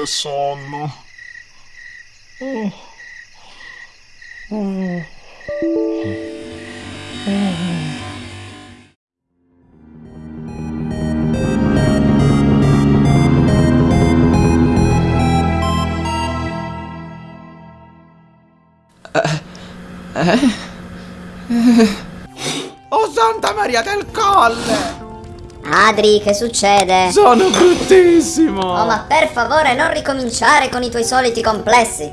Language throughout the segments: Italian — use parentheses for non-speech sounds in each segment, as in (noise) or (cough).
Che sonno. Oh. Oh. Oh Santa Maria del Colle! Adri, che succede? Sono bruttissimo! Oh, ma per favore non ricominciare con i tuoi soliti complessi.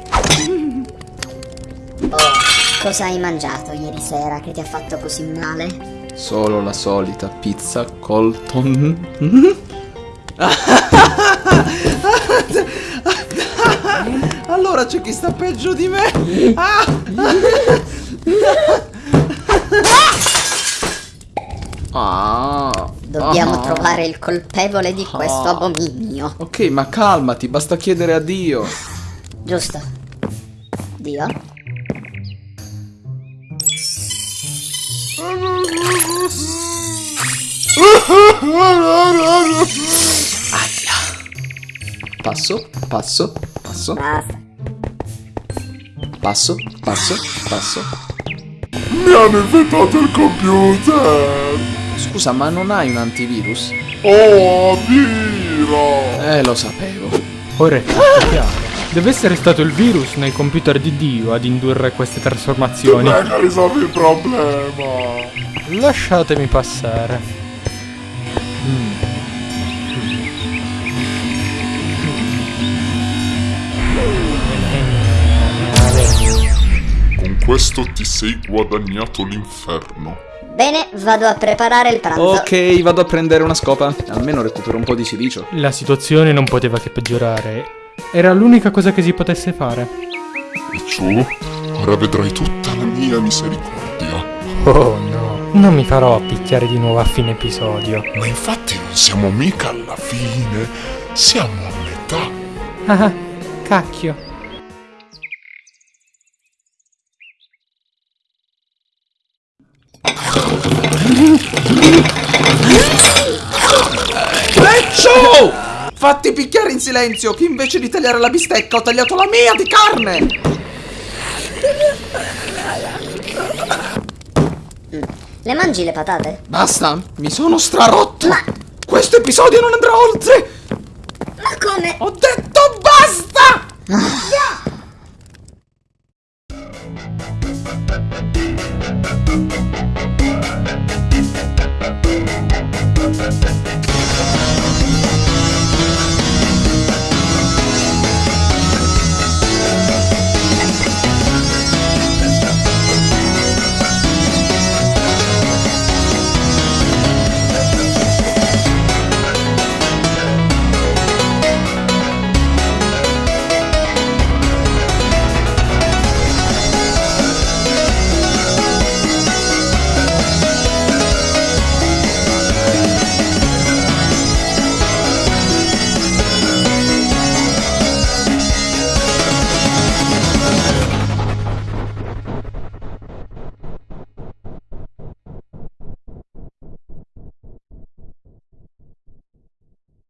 Oh, cosa hai mangiato ieri sera che ti ha fatto così male? Solo la solita pizza Colton. allora c'è chi sta peggio di me. Ah! Dobbiamo Ah. trovare il colpevole di questo Ah. abominio. Ok, ma calmati, basta chiedere a Dio. Giusto? Dio? Passo, passo, passo, Basta. passo, passo, passo. Mi hanno infettato il computer. Scusa, ma non hai un antivirus? Oh, Viro. Eh, lo sapevo. Ora è tutto chiaro. Deve essere stato il virus nel computer di Dio ad indurre queste trasformazioni. Prega, risolvi il problema. Lasciatemi passare. Mm. Con questo ti sei guadagnato l'inferno. Bene, vado a preparare il pranzo. Ok, vado a prendere una scopa. Almeno recupero un po' di silicio. La situazione non poteva che peggiorare. Era l'unica cosa che si potesse fare. E ciò, ora vedrai tutta la mia misericordia. Oh no, non mi farò picchiare di nuovo a fine episodio. Ma infatti non siamo mica alla fine, siamo a metà. Ah, cacchio. Leccio! Fatti picchiare in silenzio, che invece di tagliare la bistecca ho tagliato la mia di carne! Le mangi le patate? Basta, mi sono strarotto! Ma- Questo episodio non andrà oltre! Ma come? Ho detto basta! (laughs)